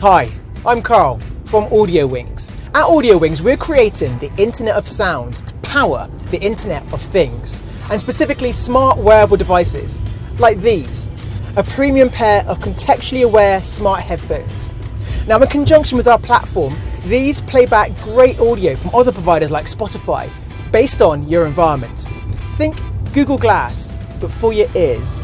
Hi, I'm Carl from Audio Wings. At Audio Wings, we're creating the Internet of Sound to power the Internet of Things, and specifically smart wearable devices like these, a premium pair of contextually aware smart headphones. Now, in conjunction with our platform, these play back great audio from other providers like Spotify based on your environment. Think Google Glass, but for your ears.